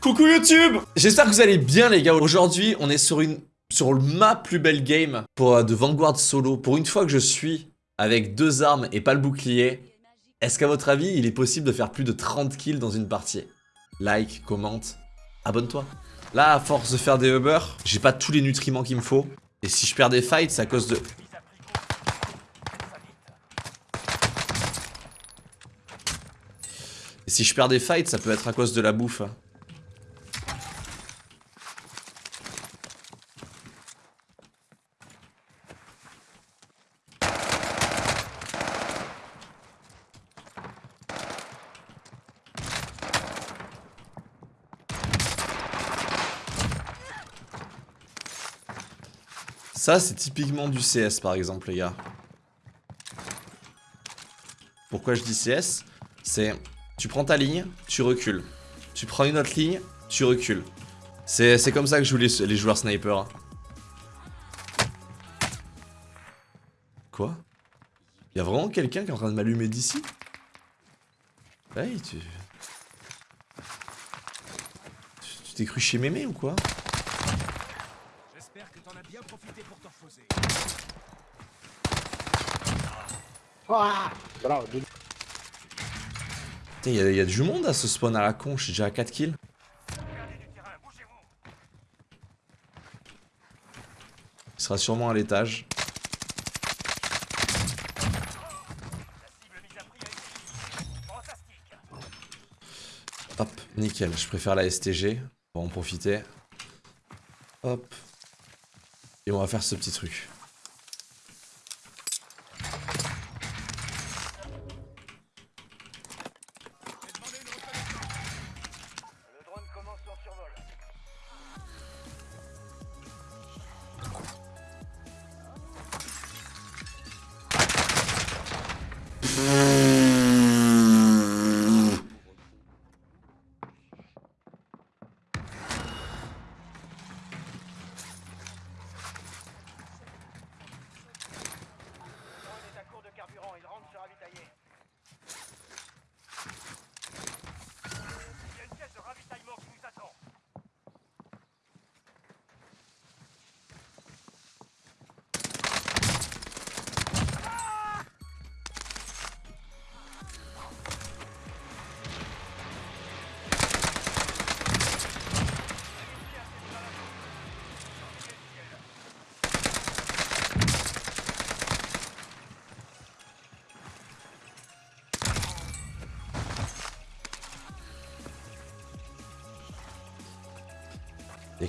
Coucou YouTube J'espère que vous allez bien les gars. Aujourd'hui, on est sur une sur ma plus belle game pour euh, de Vanguard solo. Pour une fois que je suis avec deux armes et pas le bouclier, est-ce qu'à votre avis, il est possible de faire plus de 30 kills dans une partie? Like, commente, abonne-toi. Là, à force de faire des Uber, j'ai pas tous les nutriments qu'il me faut. Et si je perds des fights, c'est à cause de... Et si je perds des fights, ça peut être à cause de la bouffe. Ça, c'est typiquement du CS, par exemple, les gars. Pourquoi je dis CS C'est, tu prends ta ligne, tu recules. Tu prends une autre ligne, tu recules. C'est comme ça que je joue les, joueurs sniper. Quoi? Y'a vraiment quelqu'un qui est en train de m'allumer d'ici? Hey, tu... Tu t'es cru chez Mémé ou quoi bien profité pour t'enfoncer. il y, a du monde à ce spawn à la con, je suis déjà à 4 kills. Il sera sûrement à l'étage. Hop, nickel, je préfère la STG, on va en profiter. Hop. Et on va faire ce petit truc.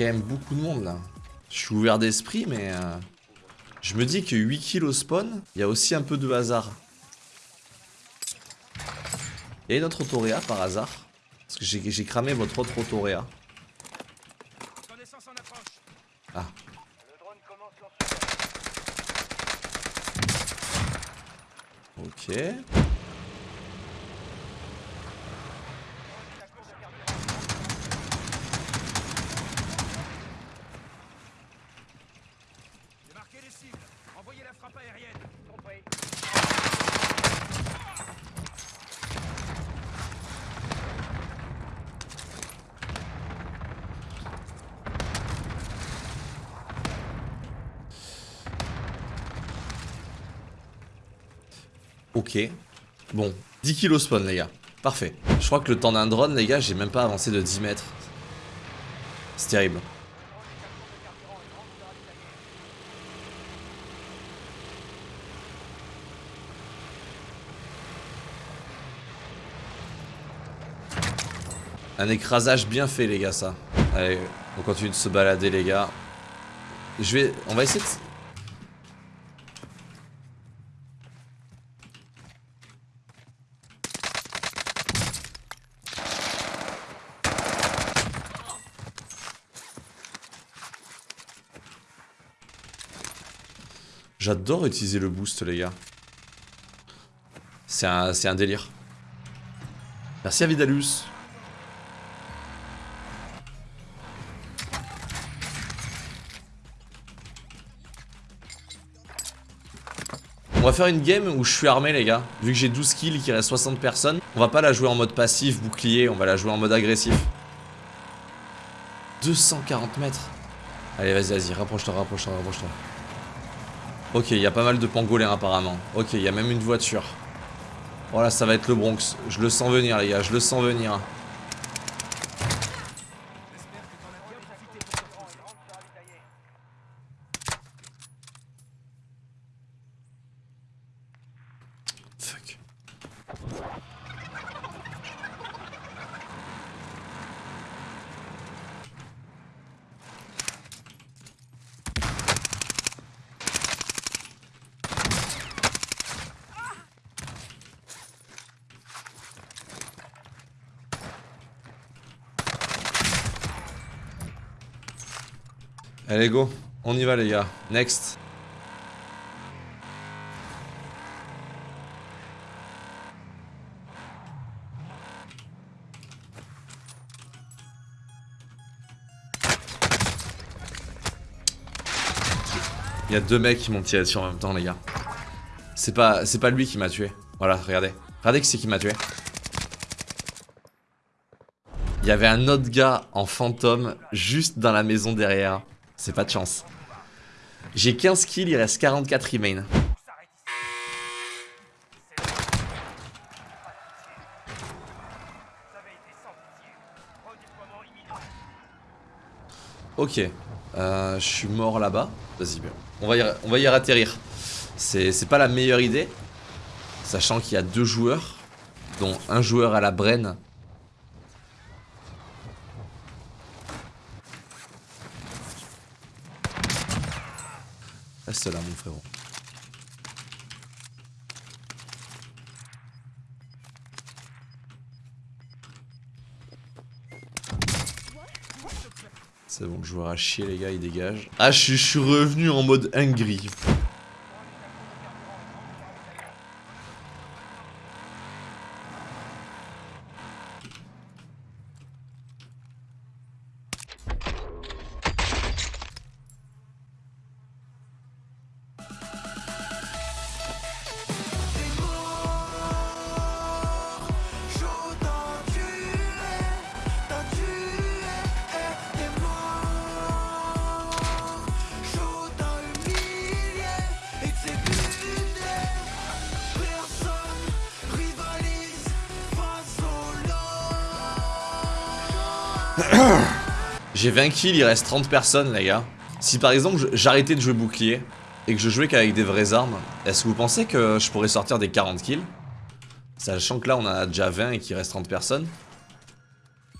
Quand même beaucoup de monde là. Je suis ouvert d'esprit, mais euh, je me dis que 8 kills spawn, il y a aussi un peu de hasard. Il y a une autre autoréa par hasard. Parce que j'ai cramé votre autre autoréa. Ah. Ok. Envoyez la frappe aérienne. Compris. Ok. Bon, 10 kilos spawn les gars. Parfait. Je crois que le temps d'un drone les gars, j'ai même pas avancé de 10 mètres. C'est terrible. Un écrasage bien fait les gars ça. Allez, on continue de se balader les gars. Je vais... On va essayer de... J'adore utiliser le boost les gars. C'est un, un délire. Merci à Vidalus. Va faire une game où je suis armé les gars Vu que j'ai 12 kills, qu'il reste 60 personnes On va pas la jouer en mode passif, bouclier On va la jouer en mode agressif 240 mètres. Allez, vas-y, vas-y, rapproche-toi, rapproche-toi, rapproche-toi. Ok, il y a pas mal de pangolins apparemment. Ok, il y a même une voiture. Voilà, ça va être le Bronx. Je le sens venir, les gars, je le sens venir. Allez, go. On y va, les gars. Next. Il y a deux mecs qui m'ont tiré dessus en même temps, les gars. C'est pas, c'est pas lui qui m'a tué. Voilà, regardez. Regardez qui c'est qui m'a tué. Il y avait un autre gars en fantôme juste dans la maison derrière. C'est pas de chance. J'ai 15 kills, il reste 44 remain. Ok. Euh, je suis mort là-bas. Vas-y, on va y, on va y atterrir. C'est pas la meilleure idée. Sachant qu'il y a deux joueurs. Dont un joueur à la Brenne. Reste là, mon frérot. C'est bon, le joueur a chier, les gars, il dégage. Ah, je, suis revenu en mode hungry. J'ai 20 kills, il reste 30 personnes les gars. Si par exemple j'arrêtais de jouer bouclier et que je jouais qu'avec des vraies armes, est-ce que vous pensez que je pourrais sortir des 40 kills? Sachant que là on a déjà 20 et qu'il reste 30 personnes.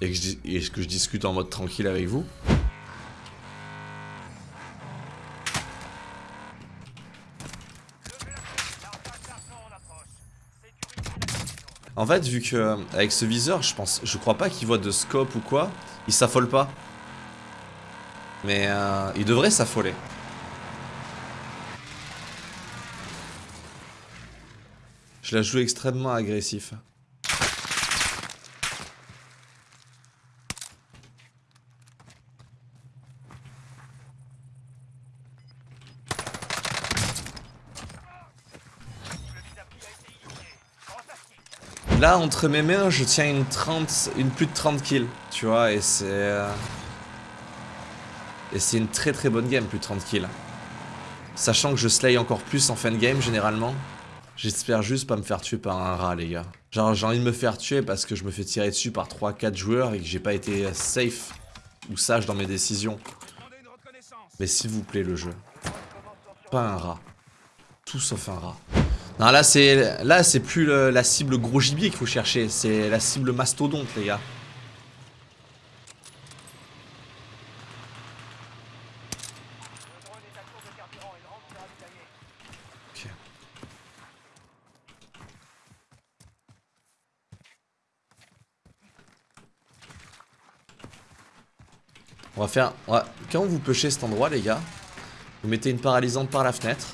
Et que, je, et que je discute en mode tranquille avec vous. En fait, vu que avec ce viseur, je pense, je crois pas qu'il voit de scope ou quoi, il s'affole pas. Mais euh, il devrait s'affoler. Je la joue extrêmement agressif. Là, entre mes mains, je tiens une 30, une plus de 30 kills, tu vois, et c'est... Euh, et c'est une très très bonne game, plus de 30 kills. Sachant que je slay encore plus en fin de game, généralement. J'espère juste pas me faire tuer par un rat, les gars. Genre, j'ai envie de me faire tuer parce que je me fais tirer dessus par 3-4 joueurs et que j'ai pas été safe ou sage dans mes décisions. Mais s'il vous plaît, le jeu. Pas un rat. Tout sauf un rat. Non, là, c'est là c'est plus la cible gros gibier qu'il faut chercher. C'est la cible mastodonte, les gars. On va faire... Quand vous pêchez cet endroit, les gars, vous mettez une paralysante par la fenêtre.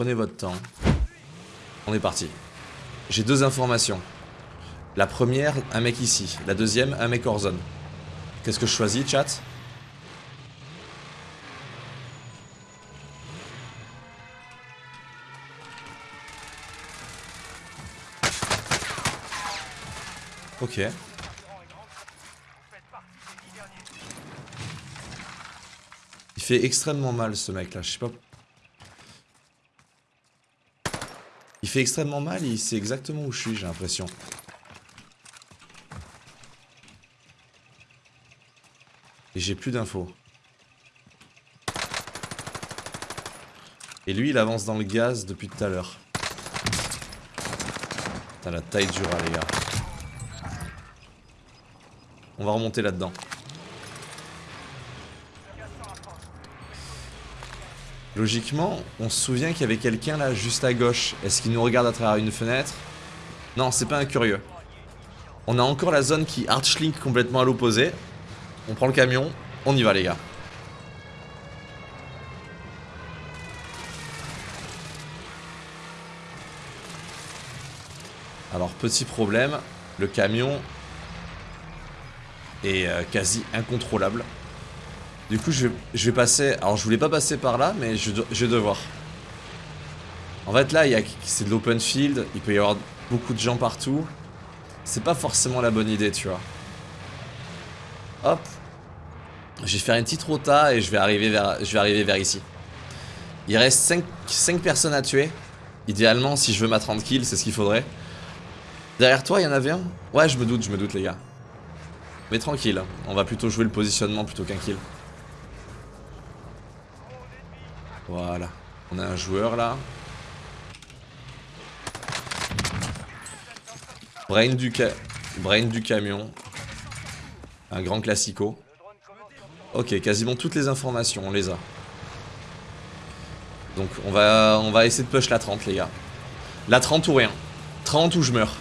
Prenez votre temps. On est parti. J'ai deux informations. La première, un mec ici. La deuxième, un mec hors zone. Qu'est-ce que je choisis, chat? Ok. Il fait extrêmement mal ce mec là, je sais pas fait extrêmement mal et il sait exactement où je suis, j'ai l'impression. Et j'ai plus d'infos. Et lui, il avance dans le gaz depuis tout à l'heure. Putain, la taille du rat, les gars. On va remonter là-dedans. Logiquement, on se souvient qu'il y avait quelqu'un là, juste à gauche. Est-ce qu'il nous regarde à travers une fenêtre? Non, c'est pas un curieux. On a encore la zone qui archlink complètement à l'opposé. On prend le camion, on y va les gars. Alors petit problème, le camion est euh, quasi incontrôlable. Du coup je vais, passer, alors je voulais pas passer par là mais je, je vais devoir. En fait là c'est de l'open field, il peut y avoir beaucoup de gens partout. C'est pas forcément la bonne idée tu vois. Hop. Je vais faire une petite rota et je vais arriver vers, je vais arriver vers ici. Il reste 5, 5 personnes à tuer. Idéalement si je veux ma 30 kills c'est ce qu'il faudrait. Derrière toi, il y en avait un? Ouais, je me doute, je me doute, les gars. Mais tranquille, on va plutôt jouer le positionnement plutôt qu'un kill. Voilà. On a un joueur, là. Brain du, camion. Un grand classico. Ok, quasiment toutes les informations, on les a. Donc on va, on va essayer de push la 30, les gars. La 30 ou rien. 30 ou je meurs.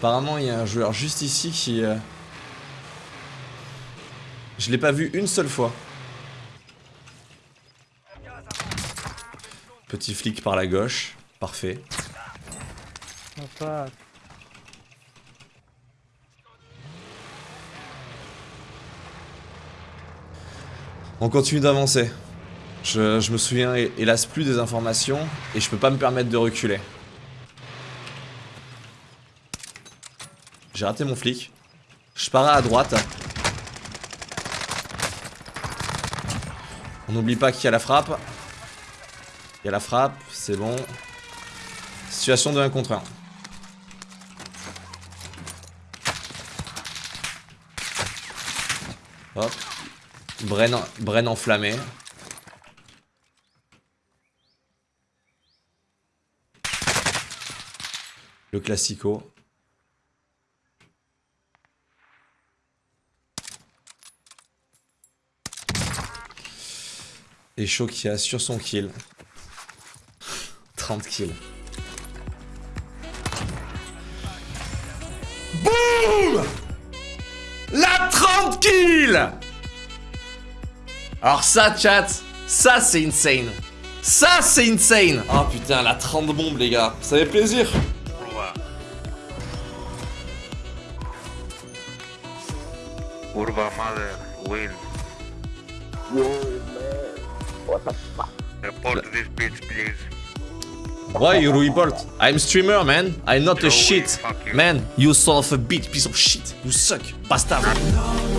Apparemment, il y a un joueur juste ici qui... Euh, je l'ai pas vu une seule fois. Petit flic par la gauche. Parfait. On continue d'avancer. Je, je, me souviens hélas plus des informations et je peux pas me permettre de reculer. J'ai raté mon flic. Je pars à droite. On n'oublie pas qu'il y a la frappe. Il y a la frappe, c'est bon. Situation de 1 contre 1. Hop. Bren, Bren enflammé. Le classico. Et Shokia sur son kill. 30 kills. BOUM La 30 kills Alors ça, chat, ça c'est insane. Ça c'est insane Oh putain, la 30 bombes les gars, ça fait plaisir Urba Mother win. What the fuck? Report this bitch, please. Why you report? I'm streamer, man. I'm not a shit. Man, you son of a bitch, piece of shit. You suck, bastard.